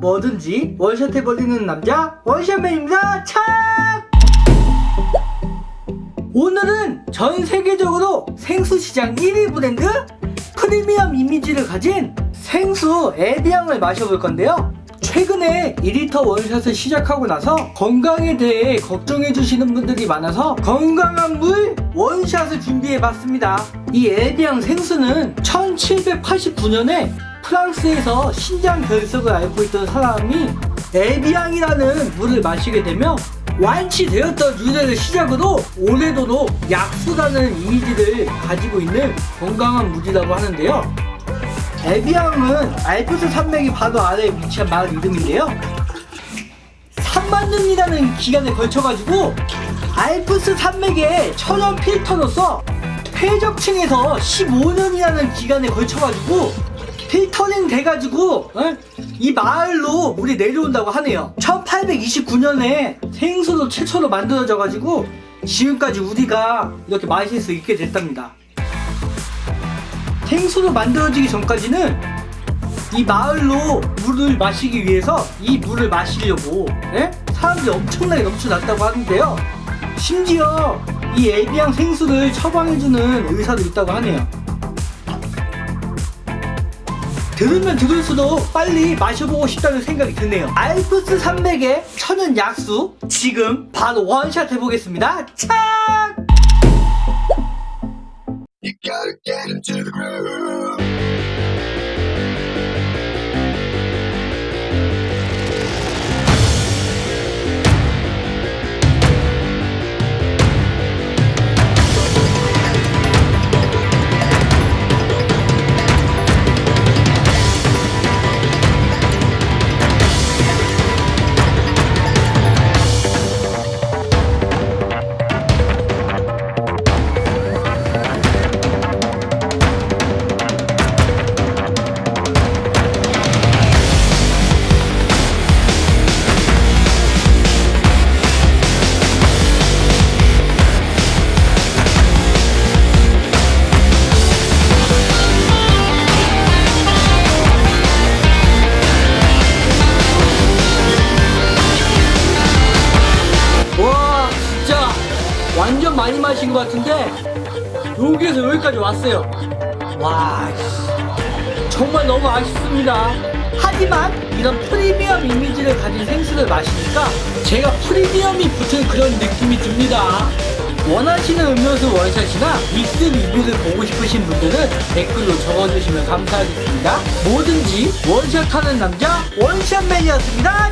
뭐든지 원샷 해 버리는 남자 원샷맨입니다. 착! 오늘은 전 세계적으로 생수 시장 1위 브랜드 프리미엄 이미지를 가진 생수 에비앙을 마셔볼 건데요. 최근에 2리터 원샷을 시작하고 나서 건강에 대해 걱정해 주시는 분들이 많아서 건강한 물 원샷을 준비해 봤습니다. 이 에비앙 생수는 1789년에 프랑스에서 신장 결석을 앓고 있던 사람이 에비앙이라는 물을 마시게 되며 완치되었던 유래를 시작으로 오래도록 약수라는 이미지를 가지고 있는 건강한 물이라고 하는데요. 에비앙은 알프스 산맥이 바로 아래에 위치한 마을 이름인데요. 3만 년이라는 기간에 걸쳐가지고 알프스 산맥의 천연 필터로서 퇴적층에서 15년이라는 기간에 걸쳐가지고 필터링 돼가지고 어? 이 마을로 물이 내려온다고 하네요 1829년에 생수로 최초로 만들어져가지고 지금까지 우리가 이렇게 마실 수 있게 됐답니다 생수로 만들어지기 전까지는 이 마을로 물을 마시기 위해서 이 물을 마시려고 예? 사람들이 엄청나게 넘쳐났다고 하는데요 심지어 이 에비앙 생수를 처방해주는 의사도 있다고 하네요 들으면 들을수록 빨리 마셔보고 싶다는 생각이 드네요. 알프스 산맥의 천연 약수 지금 바로 원샷 해보겠습니다. 착! 많이 마신 것 같은데 여기에서 여기까지 왔어요. 와 씨, 정말 너무 아쉽습니다. 하지만 이런 프리미엄 이미지를 가진 생수를 마시니까 제가 프리미엄이 붙은 그런 느낌이 듭니다. 원하시는 음료수 원샷이나 믹스 리뷰를 보고 싶으신 분들은 댓글로 적어주시면 감사하겠습니다. 뭐든지 원샷하는 남자 원샷맨이었습니다